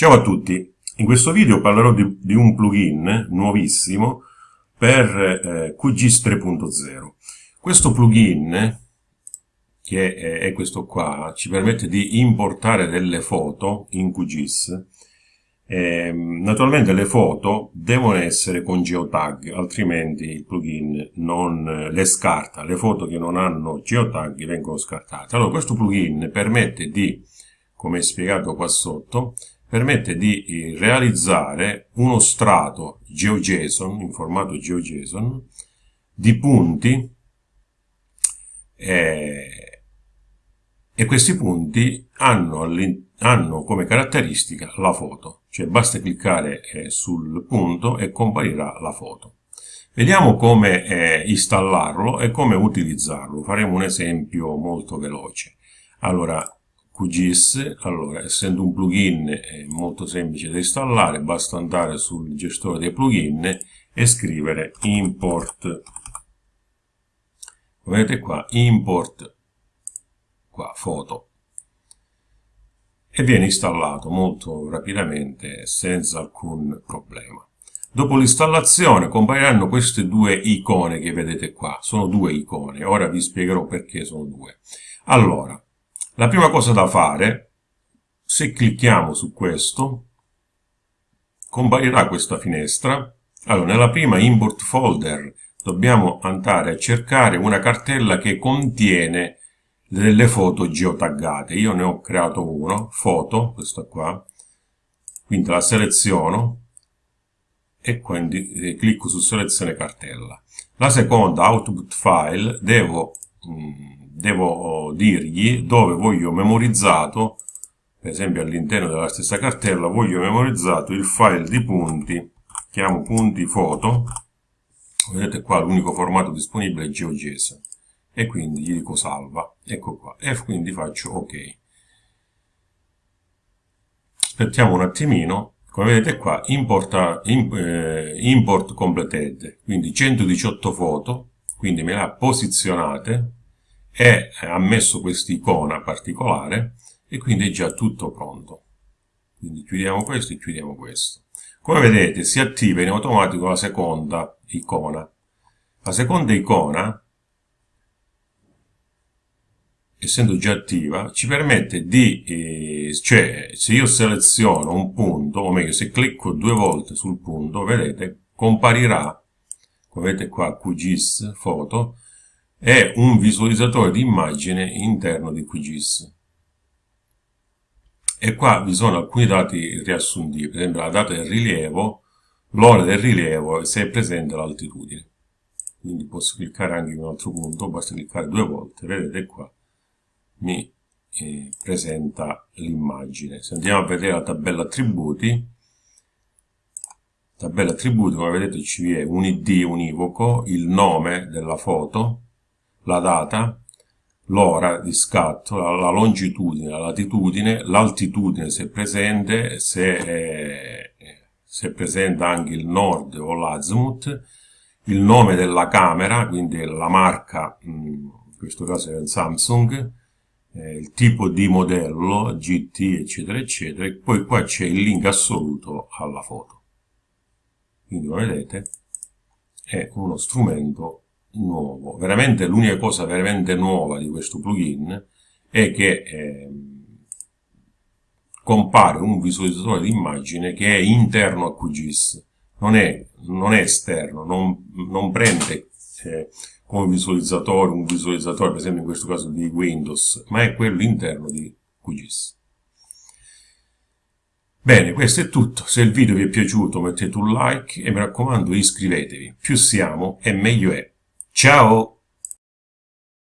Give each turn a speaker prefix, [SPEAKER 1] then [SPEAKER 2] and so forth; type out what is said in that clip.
[SPEAKER 1] Ciao a tutti, in questo video parlerò di, di un plugin nuovissimo per eh, QGIS 3.0. Questo plugin, che è, è, questo qua, ci permette di importare delle foto in QGIS. Eh, naturalmente le foto devono essere con geotag, altrimenti il plugin non le scarta. Le foto che non hanno geotag vengono scartate. Allora questo plugin permette di, come spiegato qua sotto, permette di eh, realizzare uno strato GeoJSON, in formato GeoJSON, di punti eh, e questi punti hanno, hanno, come caratteristica la foto, cioè basta cliccare eh, sul punto e comparirà la foto. Vediamo come eh, installarlo e come utilizzarlo, faremo un esempio molto veloce. Allora, QGIS, allora essendo un plugin è molto semplice da installare, basta andare sul gestore dei plugin e scrivere import, vedete qua, import, qua, foto, e viene installato molto rapidamente senza alcun problema. Dopo l'installazione compariranno queste due icone che vedete qua, sono due icone, ora vi spiegherò perché sono due. Allora, la prima cosa da fare, se clicchiamo su questo, comparirà questa finestra. Allora, nella prima import folder dobbiamo andare a cercare una cartella che contiene delle foto geotaggate. Io ne ho creato uno, foto, questa qua, quindi la seleziono e quindi eh, clicco su selezione cartella. La seconda, output file, devo mh, mm, devo dirgli dove voglio memorizzato, per esempio all'interno della stessa cartella, voglio memorizzato il file di punti, chiamo punti foto, vedete qua l'unico formato disponibile è GeoJSON, e quindi gli dico salva, ecco qua, e quindi faccio ok. Aspettiamo un attimino, come vedete qua, importa, eh, import completed, quindi 118 foto, quindi me le ha posizionate, e ha messo quest'icona particolare e quindi è già tutto pronto. Quindi chiudiamo questo e chiudiamo questo. Come vedete si attiva in automatico la seconda icona. La seconda icona, essendo già attiva, ci permette di, eh, cioè se io seleziono un punto, o meglio se clicco due volte sul punto, vedete, comparirà, come vedete qua QGIS foto, è un visualizzatore di immagine interno di QGIS. E qua vi sono alcuni dati riassuntivi, per esempio la data del rilievo, l'ora del rilievo e se è presente l'altitudine. Quindi posso cliccare anche in un altro punto, basta cliccare due volte, vedete qua, mi eh, presenta l'immagine. Se andiamo a vedere la tabella attributi, tabella attributi, come vedete ci è un id univoco, il nome della foto, la data, l'ora di scatto, la, la, longitudine, la latitudine, l'altitudine se presente, se è, se è presente anche il nord o l'azimuth, il nome della camera, quindi la marca, in questo caso è Samsung, eh, il tipo di modello, GT, eccetera, eccetera, e poi qua c'è il link assoluto alla foto. Quindi come vedete è uno strumento nuovo. Veramente l'unica cosa veramente nuova di questo plugin è che eh, compare un visualizzatore di immagine che è interno a QGIS, non è, non è esterno, non, non prende eh, come visualizzatore un visualizzatore, per esempio in questo caso di Windows, ma è quello interno di QGIS. Bene, questo è tutto. Se il video vi è piaciuto mettete un like e mi raccomando iscrivetevi. Più siamo e meglio è. Ciao!